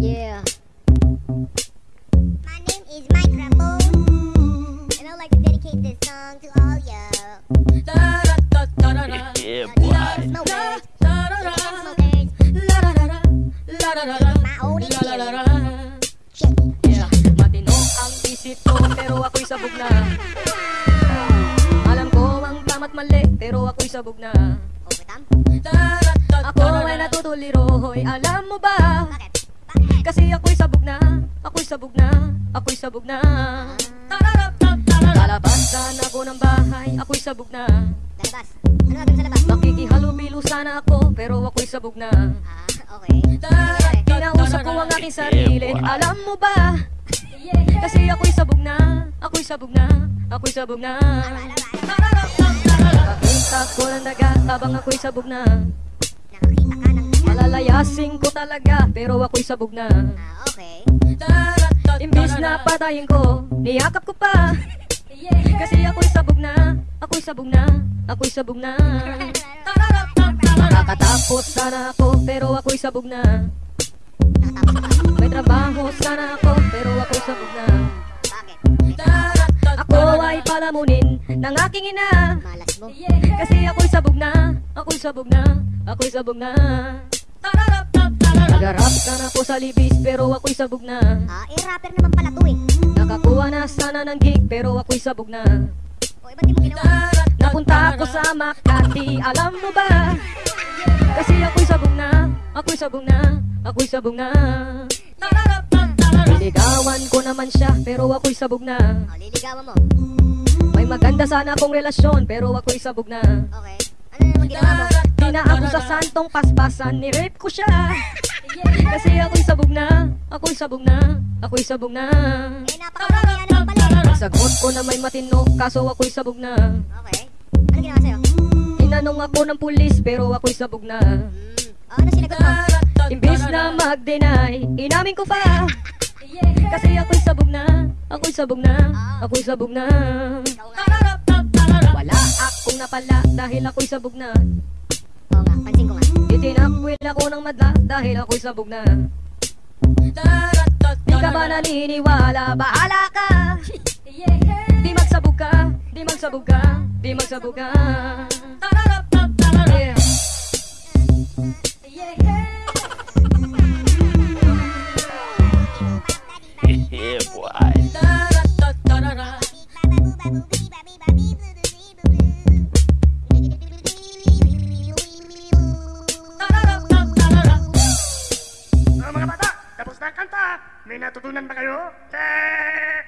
Yeah. My name is Microphone, and I'd like to dedicate this song to all you. Yeah, boy. Smokers, smokers, my old experience. Check it. Yeah, matino ang isip ko pero ako'y sabog na Alam ko ang tama't mali pero ako'y sabog na? Ako ay natutuliro, hoy alam mo ba? Bakit? Kasi ako'y sabog na, ako'y sabog na, ako'y sabog na. Lalabasan ako ng bahay, ako'y sabog na. Lalabas. Ano gagawin sa labas? Makikihalubilo sana ako pero ako'y sabog na. Ah, okay. Kinausap ko ang aking sarili, alam mo ba? Kasi ako'y sabog na, ako'y sabog na, ako'y sabog na. Nakakita ko ng daga habang ako'y sabog na Malalayasin ko talaga pero ako'y sabog na. Ah, okay. Imbis na patayin ko, niyakap ko pa. Kasi ako'y sabog na, ako'y sabog na, ako'y sabog na. Nakatapos sana ako pero ako'y sabog na? May trabaho sana ako pero ako'y sabog na? Ako ay palamunin ng aking ina. Malas mo. Kasi ako'y sabog na, ako'y sabog na, ako'y sabog na sana ako sa libis pero ako'y sabog na Ah, eh, rapper naman pala to eh. Nakakuha na sana ng gig pero ako'y sabog na O, eh, ba't di mo ginawa? Napunta ako sa Makati, alam mo ba? Kasi ako'y sabog na, ako'y sabog na, ako'y sabog na Niligawan ko naman siya pero ako'y sabog na O, liligawan mo. May maganda sana akong relasyon pero ako'y sabog na Okay. Ano naman ginawa mo? Di na ako sa santong paspasan, ni-rape ko siya Kasi ako'y sabog na, ako'y sabog na, ako'y sabog na Eh, napakapangyayaan naman pala eh. Sagot ko na may matino, kaso ako'y sabog na Okay. Ano ginawa sa'yo? Tinanong ako ng pulis pero ako'y sabog na. O, ano sinagot mo? Imbis na mag-deny, inamin ko pa Kasi ako'y sabog na, ako'y sabog na, ako'y sabog na. Wala akong napala dahil ako'y sabog na Oo nga, pansin ko nga. Itinakwil ako ng madla dahil ako'y sabog na. Di ka ba naniniwala? Bahala ka! Di magsabog ka, di magsabog ka, di magsabog ka May natutunan ba kayo? Eh,